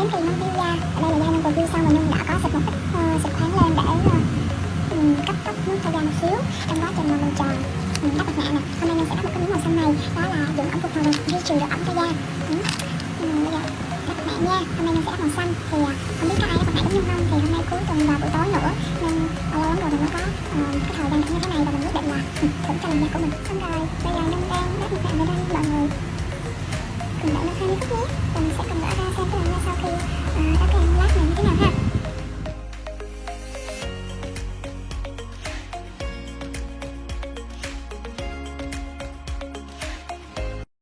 đến từ Nam Phi da ở đây là da Nhung vừa ghi xong và Nhung đã có xịt một ít ờ, uh, xịt thoáng lên để uh, cấp tốc nước cho da một xíu trong quá trình mà mình chờ mình đắp mặt nạ nè. Hôm nay Nhung sẽ đắp một cái miếng màu xanh này đó là dùng ẩm phục hồi duy trì độ ẩm cho da. Ừ. Ừ, bây đắp mặt nạ nha. Hôm nay Nhung sẽ đắp màu xanh. Thì ờ, không biết có ai đắp mặt nạ giống Nhung không? Thì hôm nay cuối tuần và buổi tối nữa nên lâu lắm rồi mình mới có uh, cái thời gian như thế này và mình quyết định là thử cho làn da của mình. Xong rồi